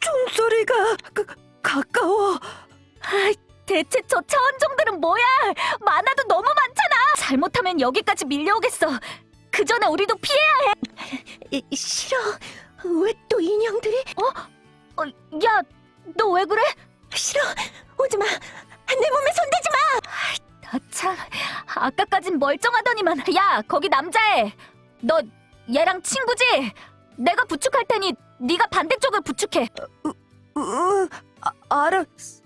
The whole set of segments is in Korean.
총소리가 가, 가까워. 아, 대체 저 차원종들은 뭐야? 많아도 너무 많잖아. 잘못하면 여기까지 밀려오겠어. 그 전에 우리도 피해야 해. 싫어. 왜 또 인형들이? 어, 야, 너 왜 그래? 싫어. 오지 마. 내 몸에 손대지 마. 아, 참. 아까까진 멀쩡하더니만. 야, 거기 남자애. 너 얘랑 친구지? 내가 부축할 테니 네가 반대쪽을 부축해. 으, 아, 알았어.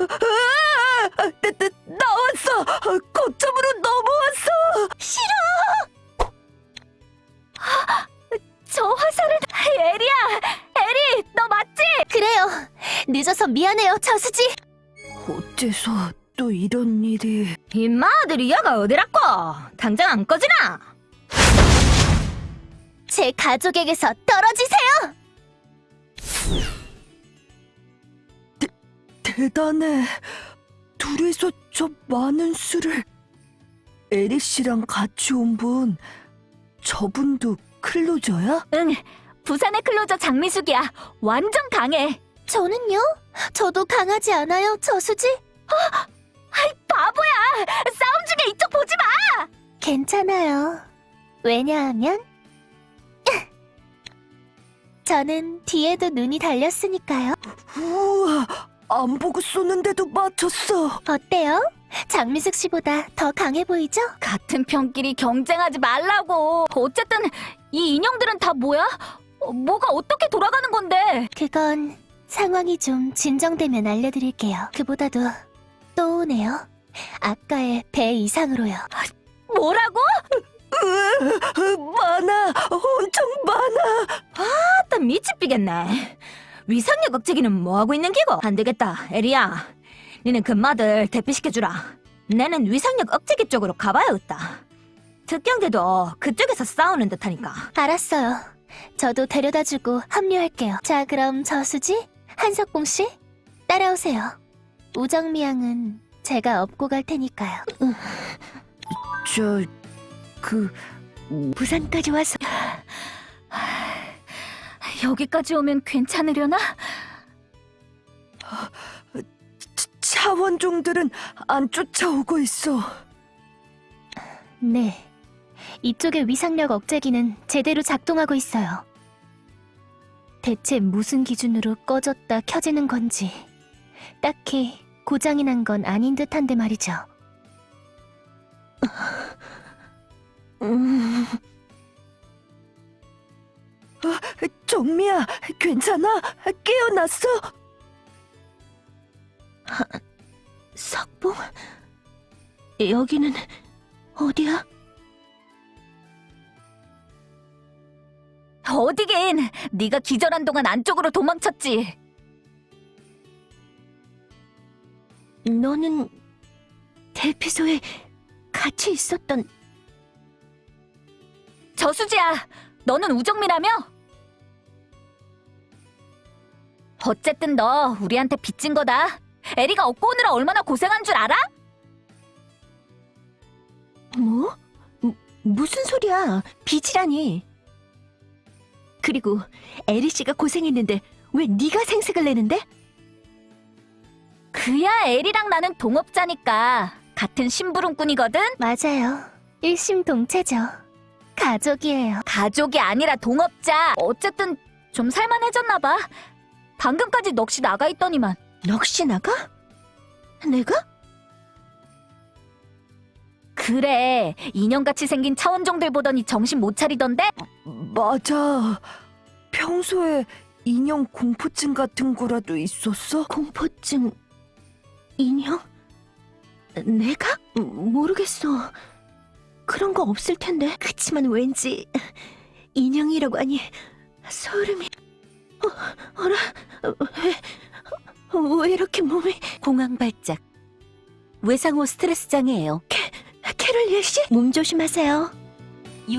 아, 나, 나, 나왔어. 거점으로 넘어왔어. 저 화살은 에리야. 에리, 너 맞지? 그래요. 늦어서 미안해요, 저수지. 어째서 또 이런 일이? 임마 아들이 야가 어디라고? 당장 안 꺼지나? 제 가족에게서 떨어지세요. 대단해. 둘이서 저 많은 수를. 에리 씨랑 같이 온 분, 저분도 클로저야? 응, 부산의 클로저 장미숙이야. 완전 강해. 저는요? 저도 강하지 않아요, 저수지. 바보야! 싸움 중에 이쪽 보지 마! 괜찮아요. 왜냐하면 저는 뒤에도 눈이 달렸으니까요. 우와, 안 보고 쏘는데도 맞췄어. 어때요? 장미숙 씨보다 더 강해 보이죠? 같은 편끼리 경쟁하지 말라고. 어쨌든 이 인형들은 다 뭐야? 어, 뭐가 어떻게 돌아가는 건데? 그건 상황이 좀 진정되면 알려드릴게요. 그보다도 또 오네요. 아까의 배 이상으로요. 뭐라고? 으, 많아, 엄청 많아. 아따 미치삐겠네. 위상력 억제기는 뭐하고 있는 기고? 안 되겠다, 에리야. 니는 금마들 대피시켜주라. 내는 위상력 억제기 쪽으로 가봐야겠다. 특경대도 그쪽에서 싸우는 듯하니까. 알았어요. 저도 데려다주고 합류할게요. 자, 그럼 저수지, 한석봉 씨, 따라오세요. 우정미 양은 제가 업고 갈 테니까요. 저, 그, 부산까지 와서 여기까지 오면 괜찮으려나? 차- 차원종들은 안 쫓아오고 있어. 네. 이쪽의 위상력 억제기는 제대로 작동하고 있어요. 대체 무슨 기준으로 꺼졌다 켜지는 건지 딱히 고장이 난 건 아닌 듯한데 말이죠. 음. 아, 정미야, 괜찮아? 깨어났어? 석봉? 여기는 어디야? 어디긴! 네가 기절한 동안 안쪽으로 도망쳤지. 너는 대피소에 같이 있었던 저수지야, 너는 우정미라며? 어쨌든 너 우리한테 빚진 거다. 에리가 업고 오느라 얼마나 고생한 줄 알아? 뭐? 무, 무슨 소리야? 빚이라니. 그리고 에리 씨가 고생했는데 왜 네가 생색을 내는데? 그야 에리랑 나는 동업자니까 같은 심부름꾼이거든? 맞아요. 일심동체죠. 가족이에요. 가족이 아니라 동업자. 어쨌든 좀 살만해졌나 봐. 방금까지 넋이 나가 있더니만. 넋이 나가? 내가? 그래, 인형같이 생긴 차원종들 보더니 정신 못 차리던데? 맞아. 평소에 인형 공포증 같은 거라도 있었어? 공포증 인형? 내가? 모르겠어. 그런 거 없을 텐데. 그치만 왠지 인형이라고 하니 소름이. 어, 어라? 왜, 왜 이렇게 몸이 공황 발작. 외상후 스트레스 장애예요. 캐롤리엘 씨? 몸 조심하세요.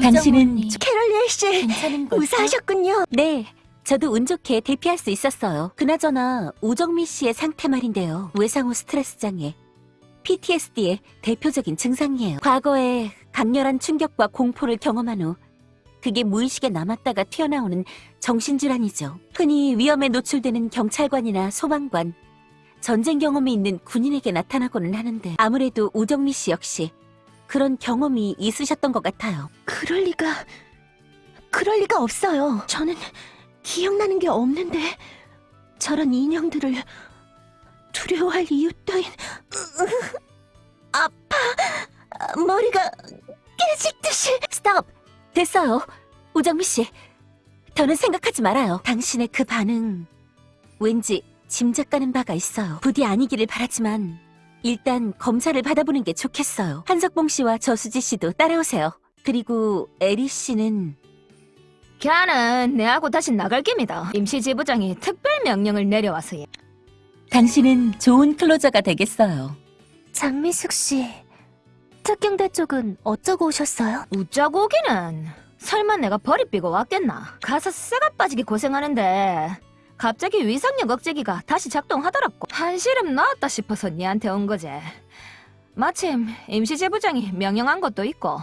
당신은 캐롤리엘 씨 괜찮은 무사하셨군요. 네, 저도 운 좋게 대피할 수 있었어요. 그나저나 우정미 씨의 상태 말인데요. 외상후 스트레스 장애, PTSD의 대표적인 증상이에요. 과거에 강렬한 충격과 공포를 경험한 후 그게 무의식에 남았다가 튀어나오는 정신질환이죠. 흔히 위험에 노출되는 경찰관이나 소방관, 전쟁 경험이 있는 군인에게 나타나고는 하는데 아무래도 우정미 씨 역시 그런 경험이 있으셨던 것 같아요. 그럴 리가... 그럴 리가 없어요. 저는 기억나는 게 없는데 저런 인형들을 두려워할 이유 따윈... 아파... 머리가 깨질 듯이... 스톱! 됐어요. 우정미 씨. 더는 생각하지 말아요. 당신의 그 반응. 왠지 짐작가는 바가 있어요. 부디 아니기를 바라지만 일단 검사를 받아보는 게 좋겠어요. 한석봉 씨와 저수지 씨도 따라오세요. 그리고 에리 씨는 걔는 내하고 다시 나갈 깁니다. 임시지부장이 특별 명령을 내려와서 예. 당신은 좋은 클로저가 되겠어요. 장미숙 씨... 특경대 쪽은 어쩌고 오셨어요? 웃자고 오기는 설마 내가 버리 삐고 왔겠나 가서 쇠가 빠지게 고생하는데 갑자기 위상력 억제기가 다시 작동하더라고 한시름 나왔다 싶어서 니한테 온 거지 마침 임시제부장이 명령한 것도 있고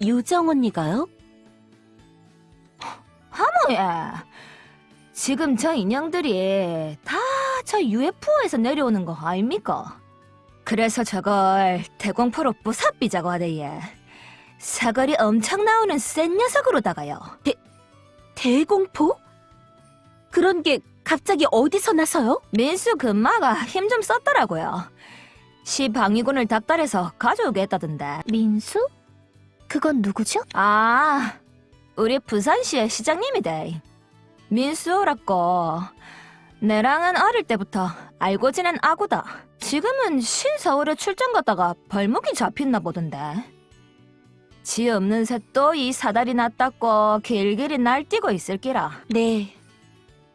유정 언니가요? 하모예 지금 저 인형들이 다 저 UFO에서 내려오는 거 아닙니까? 그래서 저걸 대공포로 부사삐자고 하대예 사거리 엄청 나오는 센 녀석으로다가요 대공포? 그런 게 갑자기 어디서 나서요? 민수 금마가 힘 좀 썼더라고요 시 방위군을 닥달해서 가져오게 했다던데 민수? 그건 누구죠? 아 우리 부산시의 시장님이대 민수라고 내랑은 어릴 때부터 알고 지낸 아구다 지금은 신서울에 출장 갔다가 벌목이 잡혔나 보던데 지 없는 새도 이 사다리 났다고 길길이 날뛰고 있을기라 네.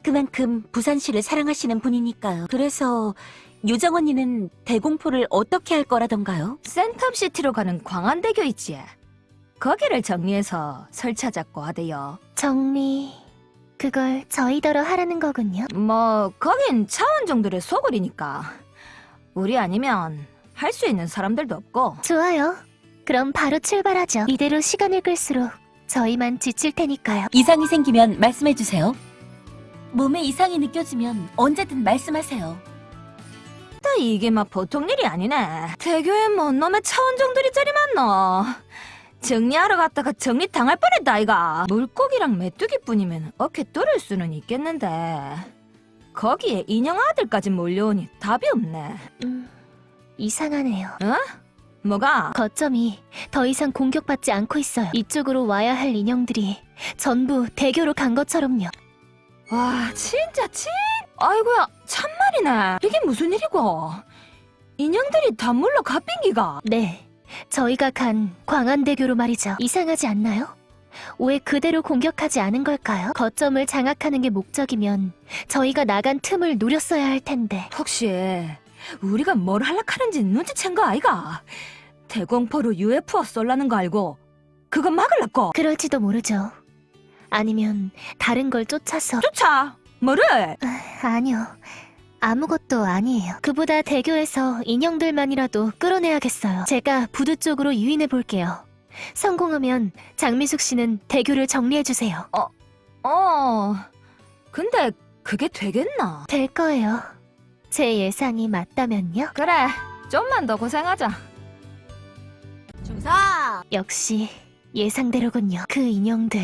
그만큼 부산시를 사랑하시는 분이니까요. 그래서 유정 언니는 대공포를 어떻게 할 거라던가요? 센텀시티로 가는 광안대교 있지 거기를 정리해서 설치하자고 하대요 정리... 그걸 저희더러 하라는 거군요. 뭐 거긴 차원종들의 소굴이니까 우리 아니면 할 수 있는 사람들도 없고 좋아요. 그럼 바로 출발하죠. 이대로 시간을 끌수록 저희만 지칠 테니까요. 이상이 생기면 말씀해 주세요. 몸에 이상이 느껴지면 언제든 말씀하세요. 또 이게 막 보통 일이 아니네 대교에 뭔 놈의 차원종들이 저리 많노 정리하러 갔다가 정리 당할 뻔했다 아이가 물고기랑 메뚜기뿐이면 어깨 뚫을 수는 있겠는데 거기에 인형 아들까지 몰려오니 답이 없네 음, 이상하네요. 뭐가? 거점이 더 이상 공격받지 않고 있어요. 이쪽으로 와야 할 인형들이 전부 대교로 간 것처럼요. 와 진짜 진 아이고야 참말이네 이게 무슨 일이고 인형들이 다 물러 갓빙기가 네, 저희가 간 광안대교로 말이죠. 이상하지 않나요? 왜 그대로 공격하지 않은 걸까요? 거점을 장악하는 게 목적이면 저희가 나간 틈을 노렸어야 할 텐데. 혹시 우리가 뭘 할락하는지 눈치챈 거 아이가 대공포로 UFO 쏠라는 거 알고 그거 막으려고 그럴지도 모르죠. 아니면 다른 걸 쫓아서 쫓아 뭐를 아니요. 아무것도 아니에요. 그보다 대교에서 인형들만이라도 끌어내야겠어요. 제가 부두 쪽으로 유인해 볼게요. 성공하면 장미숙 씨는 대교를 정리해 주세요. 어 근데 그게 되겠나 될 거예요. 제 예상이 맞다면요. 그래 좀만 더 고생하자 중성! 역시 예상대로군요. 그 인형들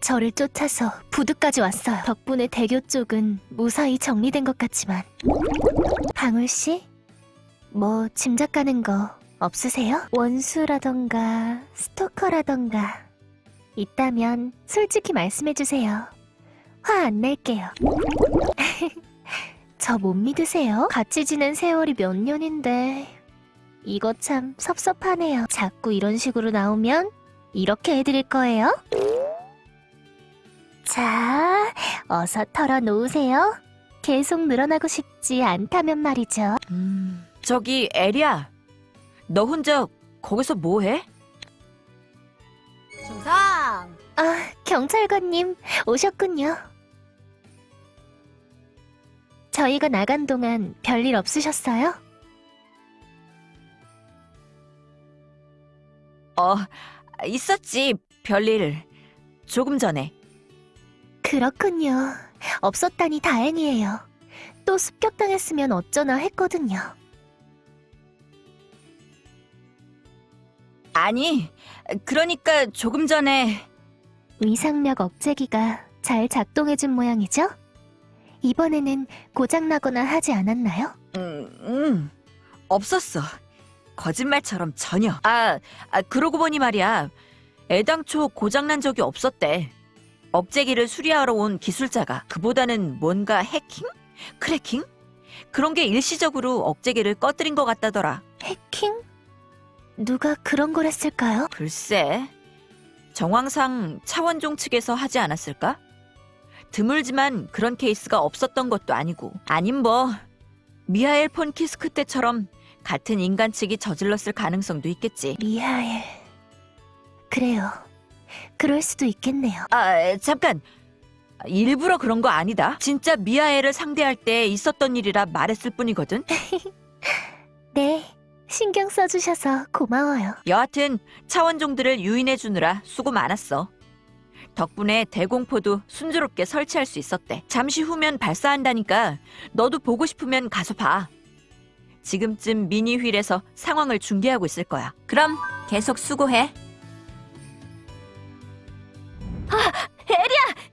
저를 쫓아서 부두까지 왔어요. 덕분에 대교 쪽은 무사히 정리된 것 같지만 방울 씨, 뭐 짐작 가는 거 없으세요? 원수라던가 스토커라던가 있다면 솔직히 말씀해 주세요. 화 안 낼게요. 저 못 믿으세요? 같이 지낸 세월이 몇 년인데 이거 참 섭섭하네요. 자꾸 이런 식으로 나오면 이렇게 해드릴 거예요. 자, 어서 털어놓으세요. 계속 늘어나고 싶지 않다면 말이죠. 음, 저기 에리야, 너 혼자 거기서 뭐해? 중성! 아, 경찰관님 오셨군요. 저희가 나간 동안 별일 없으셨어요? 어, 있었지, 별일. 조금 전에. 그렇군요. 없었다니 다행이에요. 또 습격당했으면 어쩌나 했거든요. 아니, 그러니까 조금 전에 위상력 억제기가 잘 작동해준 모양이죠? 이번에는 고장나거나 하지 않았나요? 음, 음, 없었어. 거짓말처럼 전혀. 아, 아, 그러고 보니 말이야. 애당초 고장난 적이 없었대. 억제기를 수리하러 온 기술자가 그보다는 뭔가 해킹? 크래킹? 그런 게 일시적으로 억제기를 꺼뜨린 것 같다더라. 해킹? 누가 그런 걸 했을까요? 글쎄, 정황상 차원종 측에서 하지 않았을까? 드물지만 그런 케이스가 없었던 것도 아니고, 아님 뭐 미하엘 폰 키스크 때처럼 같은 인간 측이 저질렀을 가능성도 있겠지. 미하엘. 그래요. 그럴 수도 있겠네요. 아, 잠깐. 일부러 그런 거 아니다. 진짜 미하엘을 상대할 때 있었던 일이라 말했을 뿐이거든. 네. 신경 써주셔서 고마워요. 여하튼 차원종들을 유인해 주느라 수고 많았어. 덕분에 대공포도 순조롭게 설치할 수 있었대. 잠시 후면 발사한다니까 너도 보고 싶으면 가서 봐. 지금쯤 미니 휠에서 상황을 중계하고 있을 거야. 그럼 계속 수고해.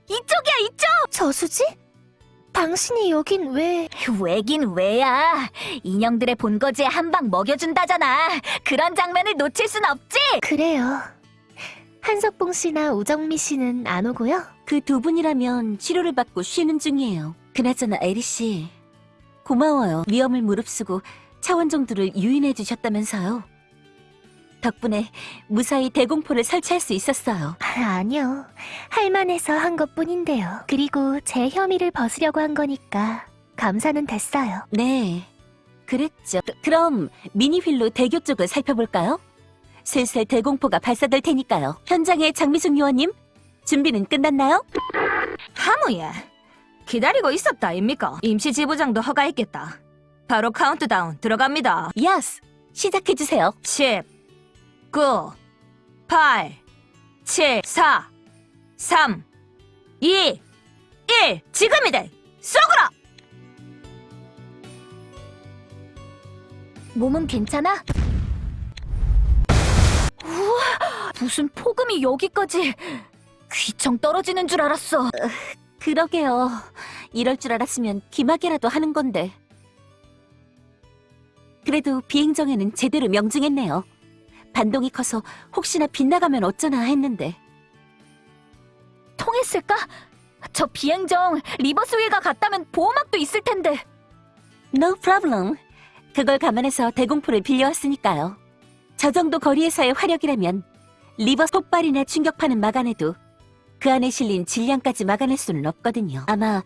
이쪽이야 이쪽! 저수지? 당신이 여긴 왜... 왜긴 왜야. 인형들의 본거지에 한 방 먹여준다잖아. 그런 장면을 놓칠 순 없지. 그래요. 한석봉 씨나 우정미 씨는 안 오고요? 그 두 분이라면 치료를 받고 쉬는 중이에요. 그나저나 에리 씨, 고마워요. 위험을 무릅쓰고 차원종들을 유인해 주셨다면서요. 덕분에 무사히 대공포를 설치할 수 있었어요. 아, 아니요. 할만해서 한 것뿐인데요. 그리고 제 혐의를 벗으려고 한 거니까 감사는 됐어요. 네, 그랬죠. 그- 그럼 미니휠로 대교 쪽을 살펴볼까요? 슬슬 대공포가 발사될 테니까요. 현장에 장미숙 요원님, 준비는 끝났나요? 하모예. 기다리고 있었다 아닙니까? 임시 지부장도 허가했겠다. 바로 카운트다운 들어갑니다. Yes, 시작해주세요. 10, 9, 8, 7, 4, 3, 2, 1. 지금이다. 쏘그라. 몸은 괜찮아? 우와, 무슨 폭음이 여기까지 귀청 떨어지는 줄 알았어. 그러게요. 이럴 줄 알았으면 기막이라도 하는 건데. 그래도 비행정에는 제대로 명중했네요. 반동이 커서 혹시나 빗나가면 어쩌나 했는데. 통했을까? 저 비행정 리버스 휠과 같다면 보호막도 있을 텐데. No problem. 그걸 감안해서 대공포를 빌려왔으니까요. 저 정도 거리에서의 화력이라면 리버 폭발이나 충격파는 막아내도 그 안에 실린 질량까지 막아낼 수는 없거든요. 아마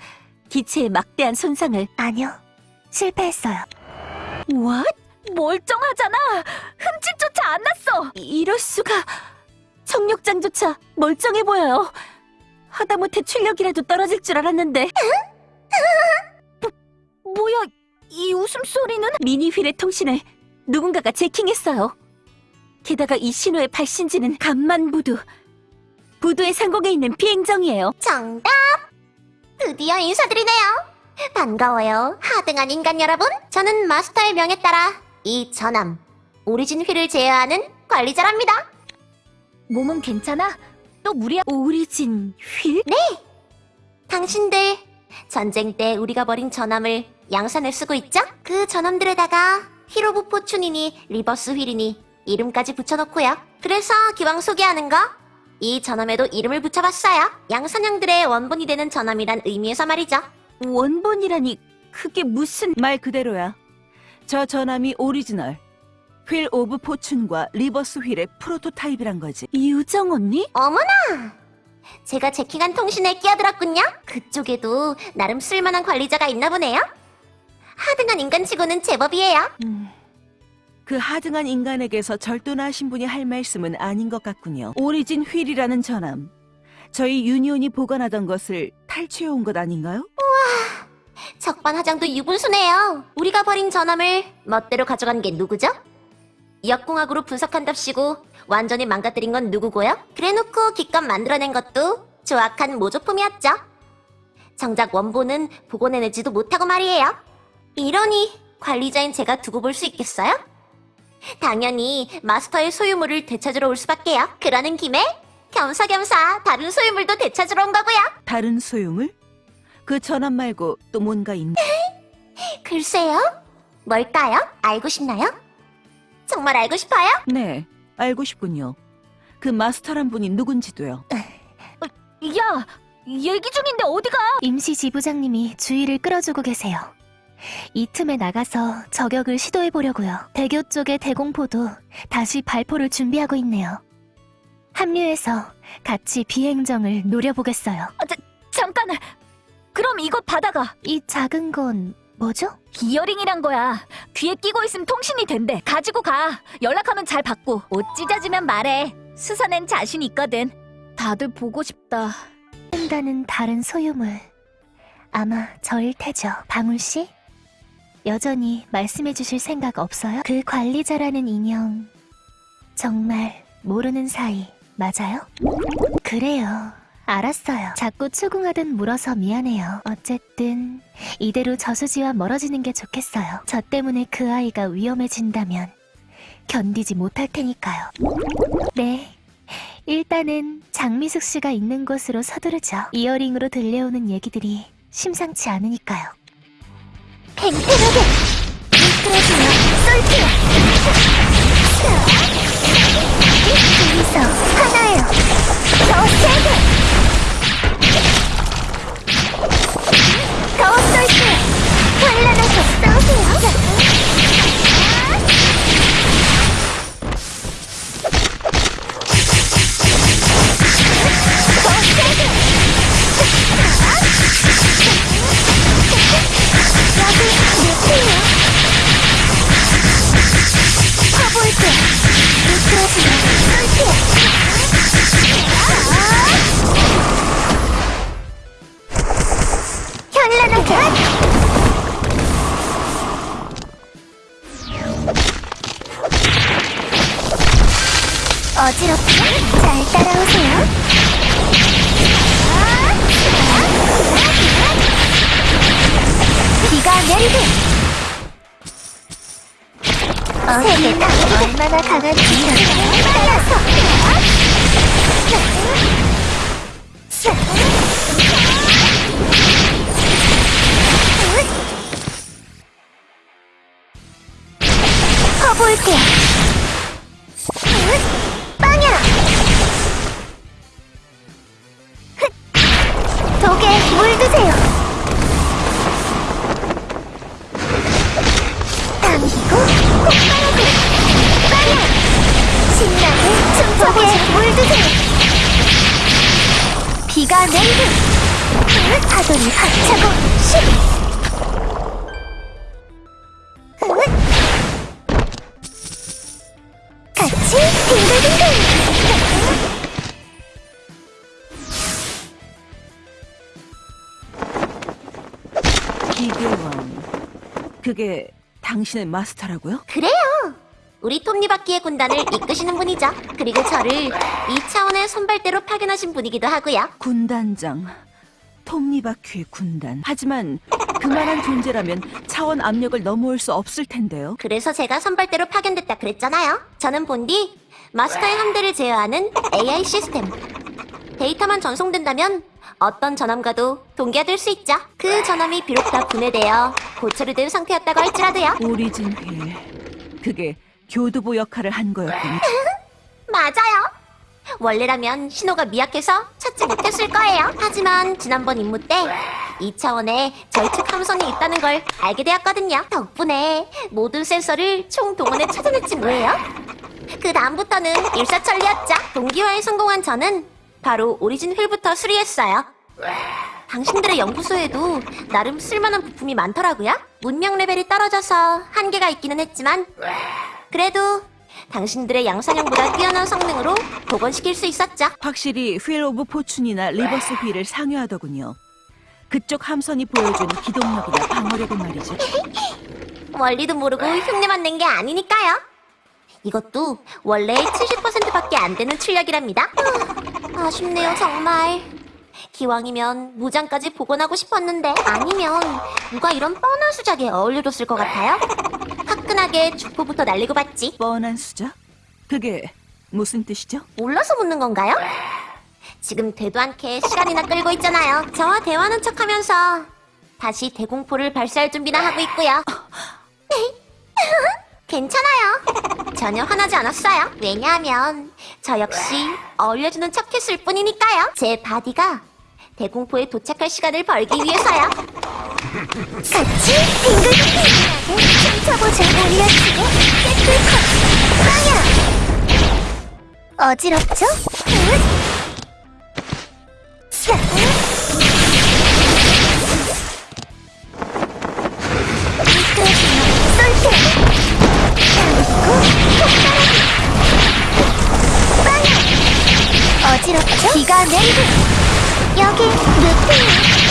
기체의 막대한 손상을 아니요. 실패했어요. What? 멀쩡하잖아. 흠집조차 안 났어. 이럴 수가 청력장조차 멀쩡해 보여요. 하다못해 출력이라도 떨어질 줄 알았는데 뭐야? 이 웃음소리는? 미니 휠의 통신을 누군가가 제킹했어요. 게다가 이 신호의 발신지는 간만 부두. 부두의 상공에 있는 비행정이에요. 정답! 드디어 인사드리네요. 반가워요, 하등한 인간 여러분. 저는 마스터의 명에 따라 이 전함, 오리진 휠을 제어하는 관리자랍니다. 몸은 괜찮아? 또 무리야? 오리진 휠? 당신들, 전쟁 때 우리가 버린 전함을 양산해 쓰고 있죠? 그 전함들에다가 휠 오브 포춘이니 리버스 휠이니 이름까지 붙여놓고요. 그래서 기왕 소개하는 거, 이 전함에도 이름을 붙여봤어요. 양산형들의 원본이 되는 전함이란 의미에서 말이죠. 원본이라니 그게 무슨 말 그대로야. 저 전함이 오리지널. 휠 오브 포춘과 리버스 휠의 프로토타입이란 거지. 유정 언니? 어머나! 제가 jacking한 통신에 끼어들었군요. 그쪽에도 나름 쓸만한 관리자가 있나 보네요. 하등한 인간치고는 제법이에요. 음, 그 하등한 인간에게서 절도나신 분이 할 말씀은 아닌 것 같군요. 오리진 휠이라는 전함. 저희 유니온이 보관하던 것을 탈취해온 것 아닌가요? 적반하장도 유분수네요. 우리가 버린 전함을 멋대로 가져간 게 누구죠? 역공학으로 분석한답시고 완전히 망가뜨린 건 누구고요? 그래놓고 기껏 만들어낸 것도 조악한 모조품이었죠. 정작 원본은 복원해내지도 못하고 말이에요. 이러니 관리자인 제가 두고 볼 수 있겠어요? 당연히 마스터의 소유물을 되찾으러 올 수밖에요. 그러는 김에 겸사겸사 다른 소유물도 되찾으러 온 거고요. 다른 소유물? 그 전함 말고 또 뭔가 있나? 글쎄요. 뭘까요? 알고 싶나요? 정말 알고 싶어요? 네, 알고 싶군요. 그 마스터란 분이 누군지도요. 야, 얘기 중인데 어디가? 임시 지부장님이 주의를 끌어주고 계세요. 이 틈에 나가서 저격을 시도해 보려고요. 대교 쪽의 대공포도 다시 발포를 준비하고 있네요. 합류해서 같이 비행정을 노려보겠어요. 잠깐. 그럼 이거 받아가. 이 작은 건 뭐죠? 이어링이란 거야. 귀에 끼고 있으면 통신이 된대. 가지고 가. 연락하면 잘 받고. 옷 찢어지면 말해. 수사낸 자신 있거든. 다들 보고 싶다. 한다는 다른 소유물. 아마 저일 테죠. 방울 씨? 여전히 말씀해 주실 생각 없어요? 그 관리자라는 인형. 정말 모르는 사이 맞아요? 그래요. 알았어요. 자꾸 추궁하듯 물어서 미안해요. 어쨌든 이대로 저수지와 멀어지는 게 좋겠어요. 저 때문에 그 아이가 위험해진다면 견디지 못할 테니까요. 네. 일단은 장미숙 씨가 있는 곳으로 서두르죠. 이어링으로 들려오는 얘기들이 심상치 않으니까요. 팽팽하게 미끄러지며 쏠게요. 둘이서 하나요. 더 세게. 더 쏠게요. 환란하게 쏘세 가 얼마나 강 기계왕. 그게 당신의 마스터라고요? 그래요. 우리 톱니바퀴의 군단을 이끄시는 분이죠. 그리고 저를 이 차원의 선발대로 파견하신 분이기도 하고요. 군단장. 톱니바퀴의 군단. 하지만 그만한 존재라면 차원 압력을 넘어올 수 없을 텐데요. 그래서 제가 선발대로 파견됐다 그랬잖아요. 저는 본디 마스터의 함대를 제어하는 AI 시스템. 데이터만 전송된다면 어떤 전함과도 동기화될 수 있죠. 그 전함이 비록 다 분해되어 고철이 된 상태였다고 할지라도요. 오리진 휠. 그게 교두보 역할을 한 거였군요. 맞아요. 원래라면 신호가 미약해서 찾지 못했을 거예요. 하지만 지난번 임무 때 2차원에 절측 함선이 있다는 걸 알게 되었거든요. 덕분에 모든 센서를 총동원해 찾아냈지 뭐예요. 그 다음부터는 일사천리였죠. 동기화에 성공한 저는 바로 오리진 휠부터 수리했어요. 당신들의 연구소에도 나름 쓸만한 부품이 많더라고요. 문명 레벨이 떨어져서 한계가 있기는 했지만 그래도 당신들의 양산형보다 뛰어난 성능으로 복원시킬 수 있었죠. 확실히 휠 오브 포춘이나 리버스 휠을 상회하더군요. 그쪽 함선이 보여준 기동력이나 방어력은 말이죠. 원리도 모르고 흉내만 낸 게 아니니까요. 이것도 원래 70%밖에 안 되는 출력이랍니다. 후, 아쉽네요, 정말. 기왕이면 무장까지 복원하고 싶었는데 아니면 누가 이런 뻔한 수작에 어울려줬을 것 같아요? 화끈하게 죽포부터 날리고 봤지. 뻔한 수작? 그게 무슨 뜻이죠? 몰라서 묻는 건가요? 지금 되도 않게 시간이나 끌고 있잖아요. 저와 대화하는 척하면서 다시 대공포를 발사할 준비나 하고 있고요. 괜찮아요. 전혀 화나지 않았어요. 왜냐하면 저 역시 어울려주는 척했을 뿐이니까요. 제 body가 대공포에 도착할 시간을 벌기 위해서요. 같이 빙글빙글하게 춤춰보자. 올려주고 깨끗하게 빵야. 어지럽죠? 어지럽죠? 기가 냉드 여기 루피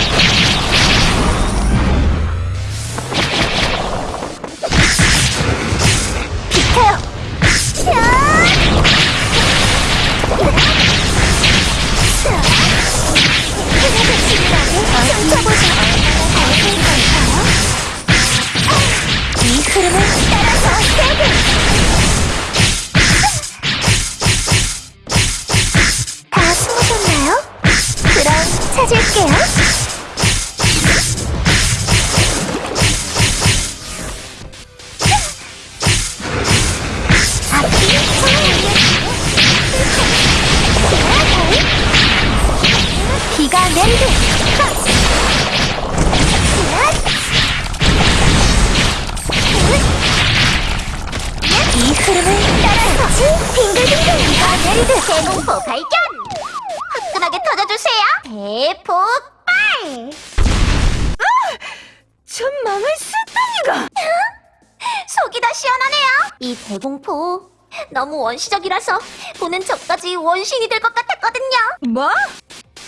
원시적이라서 보는 저까지 원신이 될 것 같았거든요. 뭐?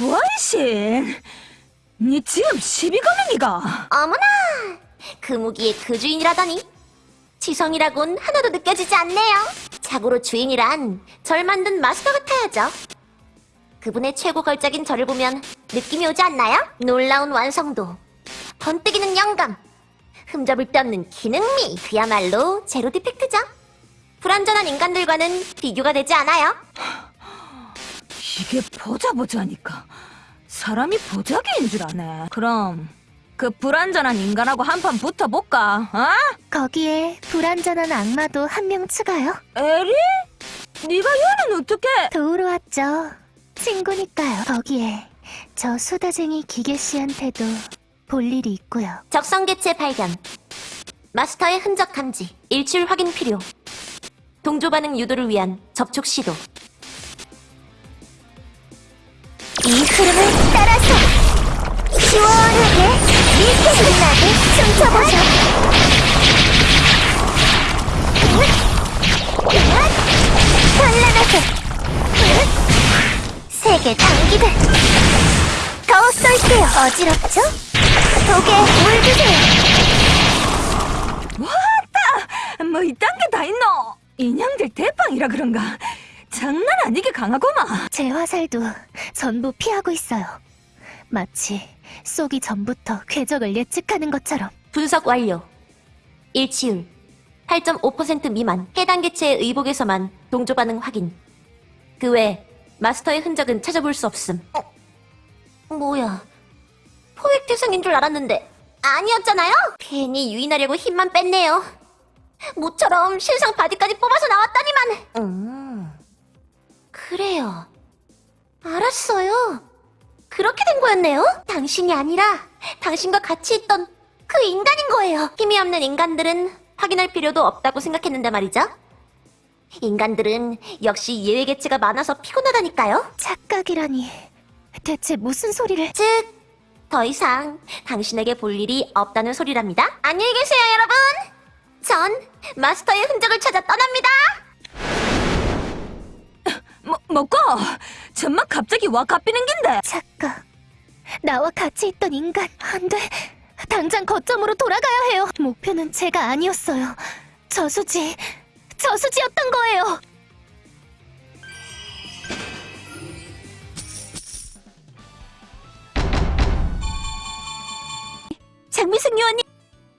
원신? 니 지금 시비 거는 이가? 어머나, 그 무기의 그 주인이라더니 지성이라곤 하나도 느껴지지 않네요. 자고로 주인이란 절 만든 마스터 같아야죠. 그분의 최고 걸작인 저를 보면 느낌이 오지 않나요? 놀라운 완성도, 번뜩이는 영감, 흠잡을 데 없는 기능미, 그야말로 제로 디펙트죠. 불완전한 인간들과는 비교가 되지 않아요. 이게 보자 보자니까 사람이 보자기인 줄 아네. 그럼 그 불완전한 인간하고 한판 붙어볼까? 어? 거기에 불완전한 악마도 한 명 추가요. 에리? 네가 얘는 어떻게? 도우러 왔죠. 친구니까요. 거기에 저 수다쟁이 기계 씨한테도 볼 일이 있고요. 적성 개체 발견. 마스터의 흔적 감지, 일출 확인 필요. 동조 반응 유도를 위한 접촉 시도. 이 흐름을 따라서 시원하게 밀게 신나게 춤춰보자. 현란하게 세계 단기들 더 쏠게요. 어지럽죠? 독에 물 주세요. 뭐 이딴 게 다 있노? 인형들 대빵이라 그런가? 장난 아니게 강하구만. 제 화살도 전부 피하고 있어요. 마치 쏘기 전부터 궤적을 예측하는 것처럼. 분석 완료. 일치율 8.5% 미만. 해당 개체의 의복에서만 동조 반응 확인. 그 외 마스터의 흔적은 찾아볼 수 없음. 어, 뭐야? 포획 대상인 줄 알았는데 아니었잖아요. 괜히 유인하려고 힘만 뺐네요. 모처럼 신상 바디까지 뽑아서 나왔다니만. 음, 그래요. 알았어요. 그렇게 된 거였네요. 당신이 아니라 당신과 같이 있던 그 인간인 거예요. 힘이 없는 인간들은 확인할 필요도 없다고 생각했는데 말이죠. 인간들은 역시 예외 개체가 많아서 피곤하다니까요. 착각이라니. 대체 무슨 소리를... 즉, 더 이상 당신에게 볼 일이 없다는 소리랍니다. 안녕히 계세요, 여러분. 전 마스터의 흔적을 찾아 떠납니다. 뭐, 뭐고? 전막 갑자기 와 갚이는 긴데? 착각. 나와 같이 있던 인간. 안 돼. 당장 거점으로 돌아가야 해요. 목표는 제가 아니었어요. 저수지. 저수지였던 거예요. 장미숙 요원님,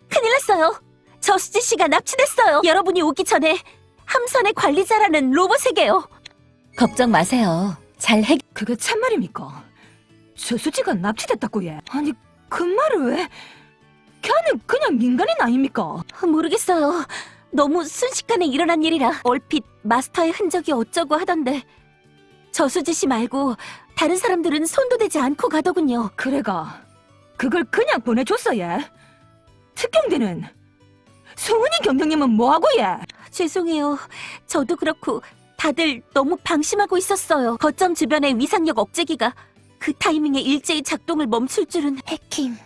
큰일 났어요. 저수지 씨가 납치됐어요. 여러분이 오기 전에 함선의 관리자라는 로봇에게요. 걱정 마세요. 잘 해. 그게 참말입니까? 저수지가 납치됐다고 얘. 아니 그 말을 왜? 걔는 그냥 민간인 아닙니까? 모르겠어요. 너무 순식간에 일어난 일이라 얼핏 마스터의 흔적이 어쩌고 하던데 저수지 씨 말고 다른 사람들은 손도 대지 않고 가더군요. 그래가 그걸 그냥 보내줬어 얘. 특경대는 송은이 경장님은 뭐하고 얘? 죄송해요. 저도 그렇고 다들 너무 방심하고 있었어요. 거점 주변의 위상력 억제기가 그 타이밍에 일제히 작동을 멈출 줄은 해킹.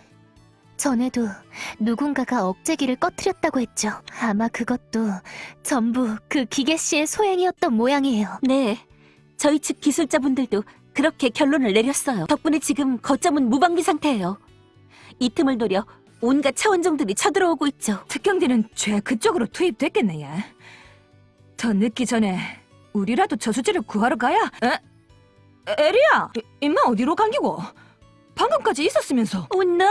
전에도 누군가가 억제기를 꺼트렸다고 했죠. 아마 그것도 전부 그 기계 씨의 소행이었던 모양이에요. 네. 저희 측 기술자분들도 그렇게 결론을 내렸어요. 덕분에 지금 거점은 무방비 상태예요. 이 틈을 노려 온갖 차원종들이 쳐들어오고 있죠. 특경대는 죄 그쪽으로 투입됐겠네 얘. 더 늦기 전에 우리라도 저수지를 구하러 가야. 에? 에리야, 이- 임마 어디로 감기고? 방금까지 있었으면서. Oh no!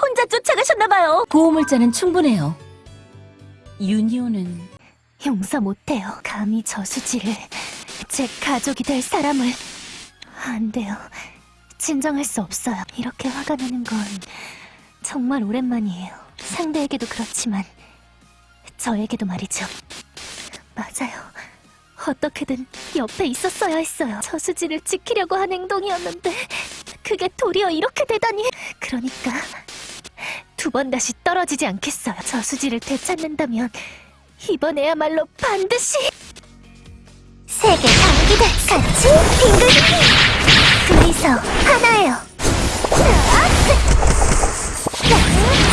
혼자 쫓아가셨나봐요. 보호물자는 충분해요. 유니온은 용서 못해요. 감히 저수지를 제 가족이 될 사람을 안 돼요. 진정할 수 없어요. 이렇게 화가 나는 건 정말 오랜만이에요. 상대에게도 그렇지만 저에게도 말이죠. 맞아요. 어떻게든 옆에 있었어야 했어요. 저수지를 지키려고 한 행동이었는데 그게 도리어 이렇게 되다니. 그러니까 두 번 다시 떨어지지 않겠어요. 저수지를 되찾는다면 이번에야말로 반드시 세계 장기들 같이 빙글빙글 둘이서 하나예요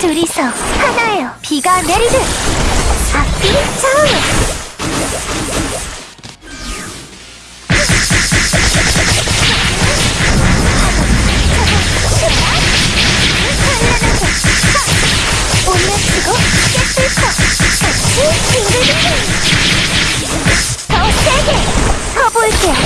둘이서 하나예요. 비가 내리듯. 앞뒤 좌우 올려치고 깨끗고 같이 빙글빙글 더 세게 서볼게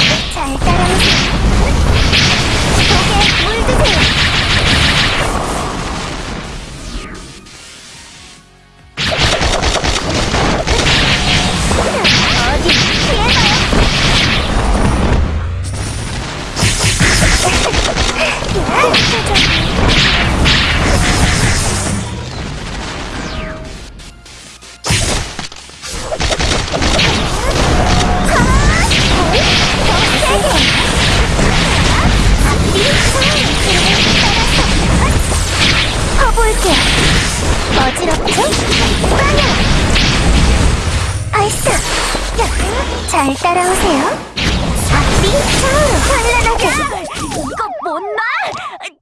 볼게. 어지럽죠? 빵야! 야, 잘 따라오세요. 앞뒤 좌우로 환란하게. 이거 뭔 말?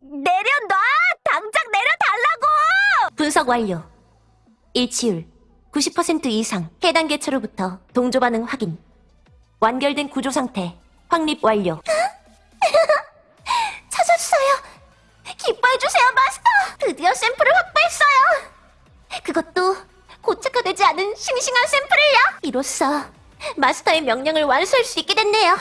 내려놔! 당장 내려달라고! 분석 완료. 일치율 90% 이상. 해당 개체로부터 동조 반응 확인. 완결된 구조 상태. 확립 완료 기뻐해주세요 마스터 드디어 샘플을 확보했어요 그것도 고착화되지 않은 싱싱한 샘플을요 이로써 마스터의 명령을 완수할 수 있게 됐네요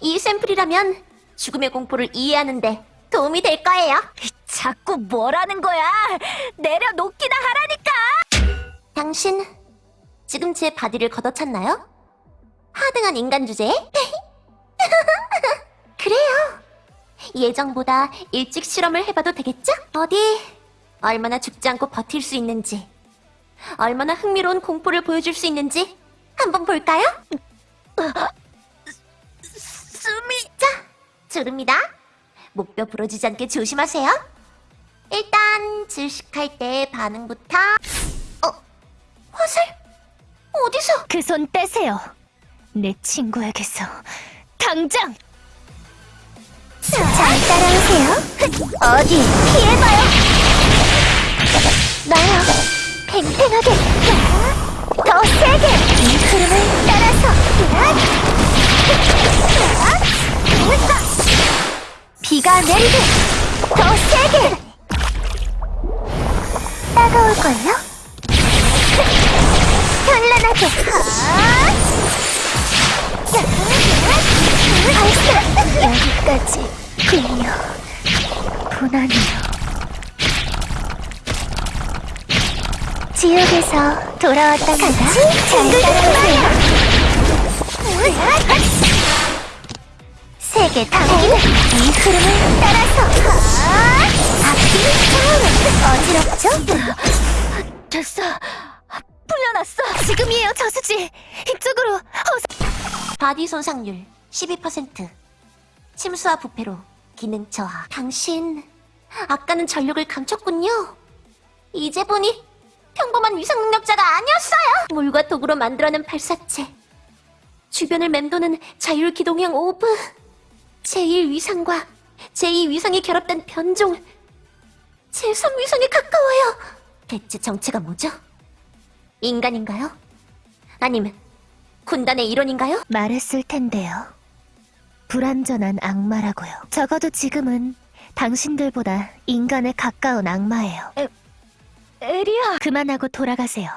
이 샘플이라면 죽음의 공포를 이해하는데 도움이 될 거예요 자꾸 뭐라는 거야? 내려놓기나 하라니까! 당신 지금 제 바디를 걷어찼나요? 하등한 인간 주제에? 그래요. 예정보다 일찍 실험을 해봐도 되겠죠? 어디 얼마나 죽지 않고 버틸 수 있는지, 얼마나 흥미로운 공포를 보여줄 수 있는지 한번 볼까요? 숨이 자, 주릅니다. 목뼈 부러지지 않게 조심하세요. 일단 질식할 때 반응부터 어, 화살? 어디서? 그 손 떼세요. 내 친구에게서 당장! 잘 따라오세요. 어디? 피해봐요. 나요. 팽팽하게. 더 세게. 이 흐름을 따라서. 비가 내리듯 더 세게. 따가울걸요? 현란하게. 벌써 여기까지 군요. 고난이요. 지옥에서 돌아왔답니다. 같이 잘 따라오세요. 세계 당기는 이 흐름을 따라서 앞뒤 차오르 어지럽죠? 됐어. 풀려났어. 지금이에요, 저수지. 이쪽으로. 바디 손상률 12% 침수와 부패로 기능 저하 당신 아까는 전력을 감췄군요 이제 보니 평범한 위상 능력자가 아니었어요 물과 독으로 만들어낸 발사체 주변을 맴도는 자율 기동형 orb 제1 위상과 제2 위상이 결합된 변종 제3 위상에 가까워요 대체 정체가 뭐죠? 인간인가요? 아니면 군단의 일원인가요? 말했을 텐데요. 불완전한 악마라고요. 적어도 지금은 당신들보다 인간에 가까운 악마예요. 에리야. 그만하고 돌아가세요.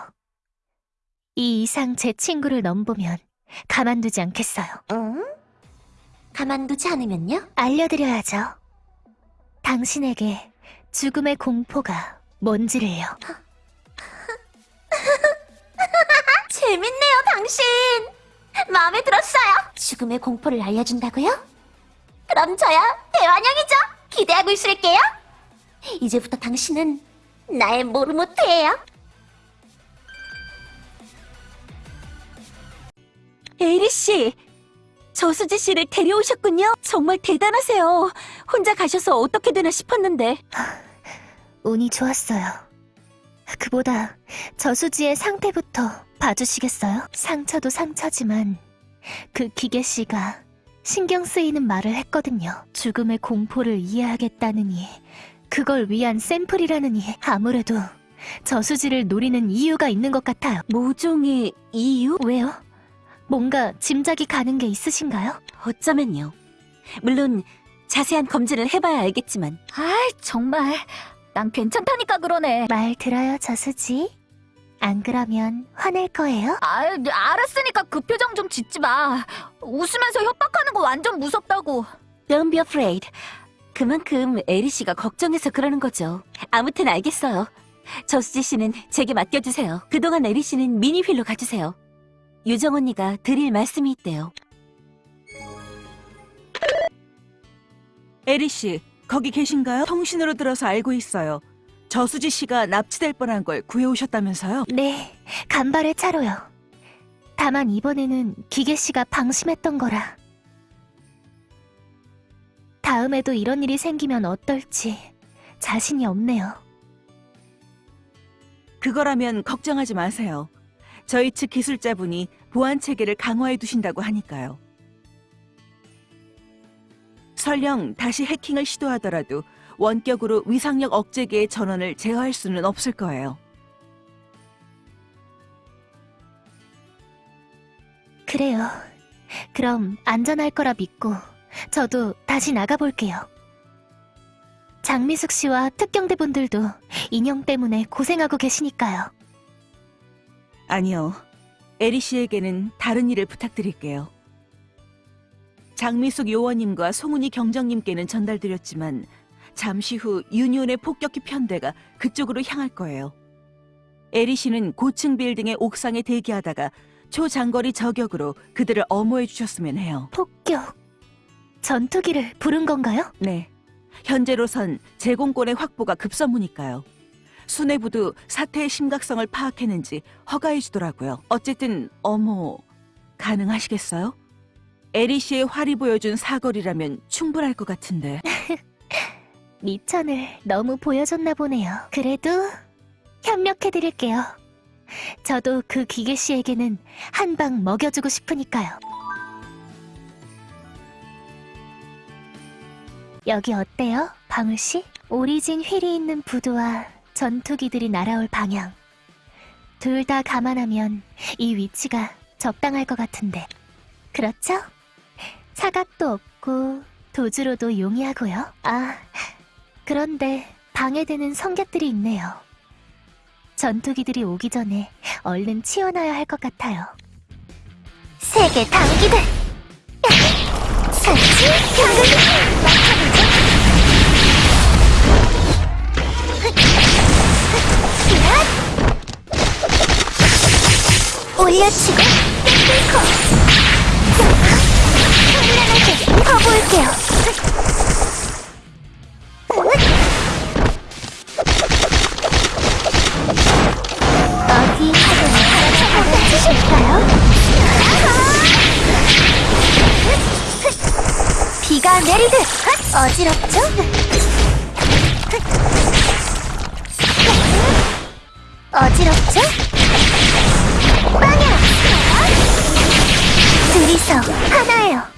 이 이상 제 친구를 넘보면 가만두지 않겠어요. 응? 가만두지 않으면요? 알려드려야죠. 당신에게 죽음의 공포가 뭔지를요. 재밌네요, 당신. 마음에 들었어요. 죽음의 공포를 알려준다고요? 그럼 저야 대환영이죠. 기대하고 있을게요. 이제부터 당신은 나의 모르모트예요. 에리 씨, 저수지 씨를 데려오셨군요. 정말 대단하세요. 혼자 가셔서 어떻게 되나 싶었는데. 운이 좋았어요. 그보다 저수지의 상태부터 봐주시겠어요? 상처도 상처지만 그 기계 씨가 신경 쓰이는 말을 했거든요. 죽음의 공포를 이해하겠다느니 그걸 위한 샘플이라느니 아무래도 저수지를 노리는 이유가 있는 것 같아요. 모종의 이유? 왜요? 뭔가 짐작이 가는 게 있으신가요? 어쩌면요. 물론 자세한 검진을 해봐야 알겠지만 아이, 정말. 난 괜찮다니까 그러네. 말 들어요, 저수지? 안 그러면 화낼 거예요? 아유, 알았으니까 그 표정 좀 짓지 마. 웃으면서 협박하는 거 완전 무섭다고. Don't be afraid. 그만큼 에리 씨가 걱정해서 그러는 거죠. 아무튼 알겠어요. 저수지 씨는 제게 맡겨주세요. 그동안 에리 씨는 미니휠로 가주세요. 유정 언니가 드릴 말씀이 있대요. 에리 씨, 거기 계신가요? 통신으로 들어서 알고 있어요. 저수지 씨가 납치될 뻔한 걸 구해오셨다면서요? 네, 간발의 차로요. 다만 이번에는 기계 씨가 방심했던 거라. 다음에도 이런 일이 생기면 어떨지 자신이 없네요. 그거라면 걱정하지 마세요. 저희 측 기술자분이 보안 체계를 강화해 두신다고 하니까요. 설령 다시 해킹을 시도하더라도 원격으로 위상력 억제계의 전원을 제어할 수는 없을 거예요. 그래요. 그럼 안전할 거라 믿고 저도 다시 나가볼게요. 장미숙 씨와 특경대분들도 인형 때문에 고생하고 계시니까요. 아니요. 에리 씨에게는 다른 일을 부탁드릴게요. 장미숙 요원님과 송은이 경정님께는 전달드렸지만 잠시 후 유니온의 폭격기 편대가 그쪽으로 향할 거예요. 에리 씨는 고층 빌딩의 옥상에 대기하다가 초장거리 저격으로 그들을 엄호해 주셨으면 해요. 폭격. 전투기를 부른 건가요? 네. 현재로선 제공권의 확보가 급선무니까요. 수뇌부도 사태의 심각성을 파악했는지 허가해 주더라고요. 어쨌든 어머 가능하시겠어요? 에리 씨의 활이 보여준 사거리라면 충분할 것 같은데. 미천을 너무 보여줬나 보네요. 그래도 협력해드릴게요. 저도 그 기계 씨에게는 한 방 먹여주고 싶으니까요. 여기 어때요, 방울 씨? 오리진 휠이 있는 부두와 전투기들이 날아올 방향. 둘 다 감안하면 이 위치가 적당할 것 같은데. 그렇죠? 사각도 없고 도주로도 용이하고요. 아, 그런데 방해되는 성격들이 있네요. 전투기들이 오기 전에 얼른 치워놔야 할 것 같아요. 세계 당기들! 설치, 당근! 올려치고 현란하 게 퍼볼게요 어디 하든 받아주실까요? 비가 내리듯 어지럽죠? 어지럽죠? 빵야! 둘이서 하나예요.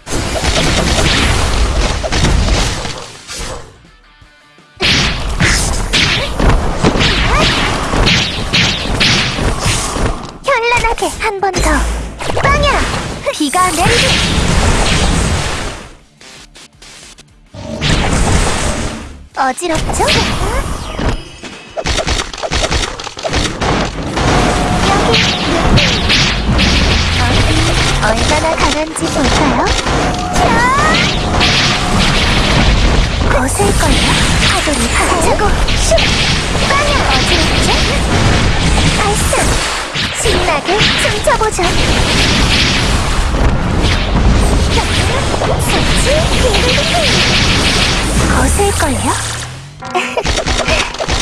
현란하게 한 번 더. 빵야! 비가 내리듯 어지럽죠? 여기 얼마나 강한지 볼까요? 거슬걸요? 파도를 파차고 슉! 빵야! 어지럽죠? 발사! 신나게 춤춰보죠! 설치! 거슬걸요?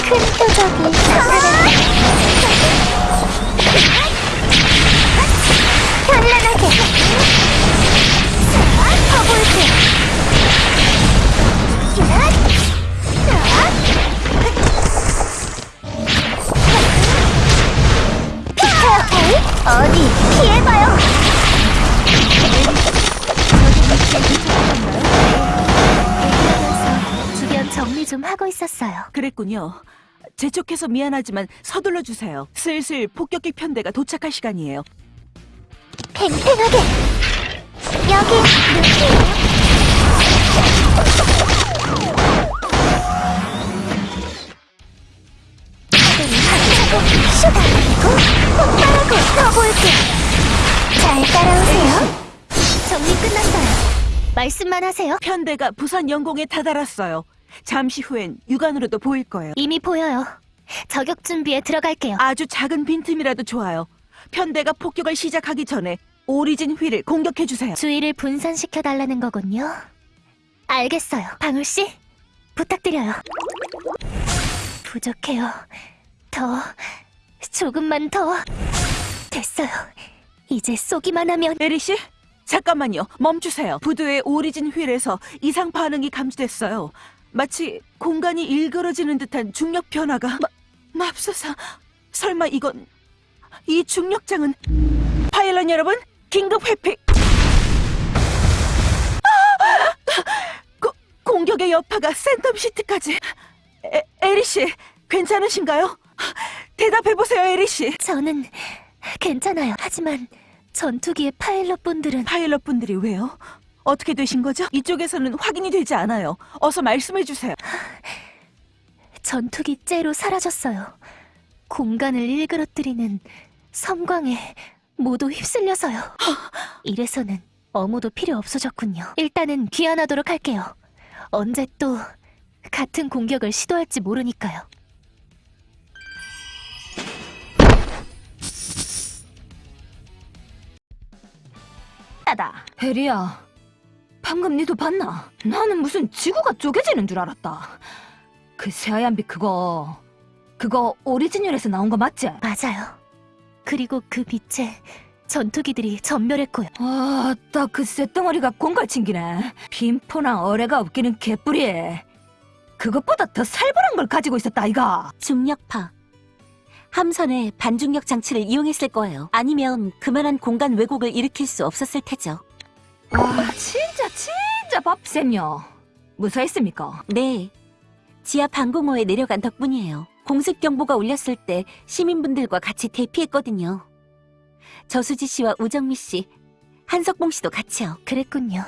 큰 표적이 나타났네. 현란하게. 어디 피해봐요. 주변 정리 좀 하고 있었어요. 그랬군요. 재촉해서 미안하지만 서둘러 주세요. 슬슬 폭격기 편대가 도착할 시간이에요. 팽팽하게 여기 누구 슈다리고 폭발하고 더볼게 잘 따라오세요 정리 끝났어요. 말씀만 하세요. 편대가 부산 영공에 다다랐어요. 잠시 후엔 육안으로도 보일 거예요. 이미 보여요. 저격 준비에 들어갈게요. 아주 작은 빈틈이라도 좋아요. 편대가 폭격을 시작하기 전에 오리진 휠을 공격해 주세요. 주의를 분산시켜 달라는 거군요. 알겠어요. 방울 씨, 부탁드려요. 부족해요. 더, 조금만 더. 됐어요. 이제 쏘기만 하면 에리 씨, 잠깐만요. 멈추세요. 부두의 오리진 휠에서 이상 반응이 감지됐어요. 마치 공간이 일그러지는 듯한 중력 변화가. 마, 맙소사. 설마 이건 이 중력장은 파일럿 여러분, 긴급 회피. 아! 고, 공격의 여파가 센텀 시티까지. 에, 에리 씨, 괜찮으신가요? 대답해 보세요, 에리 씨. 저는 괜찮아요. 하지만 전투기의 파일럿 분들은 파일럿 분들이 왜요? 어떻게 되신 거죠? 이쪽에서는 확인이 되지 않아요. 어서 말씀해 주세요. 전투기 째로 사라졌어요. 공간을 일그러뜨리는 섬광에 모두 휩쓸려서요. 이래서는 어무도 필요 없어졌군요. 일단은 귀환하도록 할게요. 언제 또 같은 공격을 시도할지 모르니까요. 하다. 혜리야, 방금 니도 봤나? 나는 무슨 지구가 쪼개지는 줄 알았다. 그 새하얀 빛 그거, 그거 오리지널에서 나온 거 맞지? 맞아요. 그리고 그 빛에 전투기들이 전멸했고요. 아, 딱그 쇳덩어리가 공갈 챙기네. 빈포나 어뢰가 없기는 개뿔이. 그것보다 더 살벌한 걸 가지고 있었다, 아이가. 중력파. 함선에 반중력 장치를 이용했을 거예요. 아니면 그만한 공간 왜곡을 일으킬 수 없었을 테죠. 아, 진짜, 진짜 밥쌤요. 무사했습니까? 네. 지하 방공호에 내려간 덕분이에요. 공습 경보가 울렸을 때 시민분들과 같이 대피했거든요. 저수지 씨와 우정미 씨, 한석봉 씨도 같이요. 그랬군요.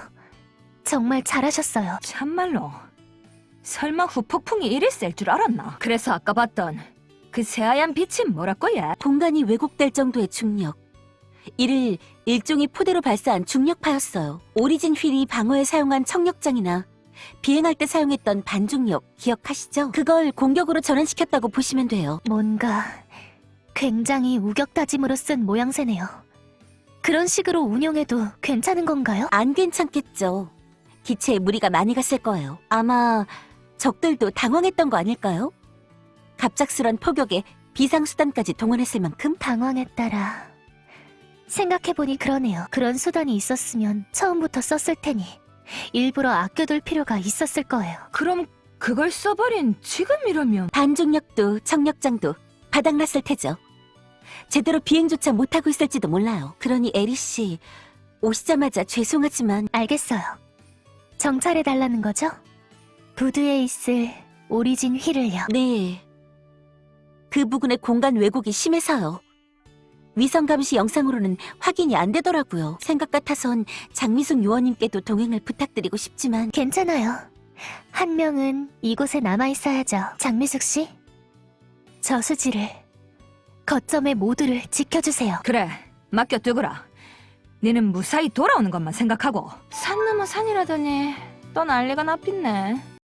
정말 잘하셨어요. 참말로. 설마 후폭풍이 이리 셀 줄 알았나? 그래서 아까 봤던 그 새하얀 빛이 뭐랄거 얘? 공간이 왜곡될 정도의 중력. 이를 일종의 포대로 발사한 중력파였어요. 오리진 휠이 방어에 사용한 청력장이나 비행할 때 사용했던 반중력 기억하시죠? 그걸 공격으로 전환시켰다고 보시면 돼요. 뭔가 굉장히 우격다짐으로 쓴 모양새네요. 그런 식으로 운용해도 괜찮은 건가요? 안 괜찮겠죠. 기체에 무리가 많이 갔을 거예요. 아마 적들도 당황했던 거 아닐까요? 갑작스런 포격에 비상수단까지 동원했을 만큼 당황했다라. 생각해보니 그러네요. 그런 수단이 있었으면 처음부터 썼을 테니 일부러 아껴둘 필요가 있었을 거예요. 그럼 그걸 써버린 지금이라면 반중력도 청력장도 바닥났을 테죠. 제대로 비행조차 못하고 있을지도 몰라요. 그러니 에리 씨 오시자마자 죄송하지만 알겠어요. 정찰해달라는 거죠? 부두에 있을 오리진 휠을요. 네. 그 부근의 공간 왜곡이 심해서요. 위성 감시 영상으로는 확인이 안 되더라고요. 생각 같아선 장미숙 요원님께도 동행을 부탁드리고 싶지만 괜찮아요. 한 명은 이곳에 남아있어야죠. 장미숙 씨. 저수지를, 거점의 모두를 지켜주세요. 그래 맡겨두거라. 니는 무사히 돌아오는 것만 생각하고 산 넘어 산이라더니 또 난리가 나빛네.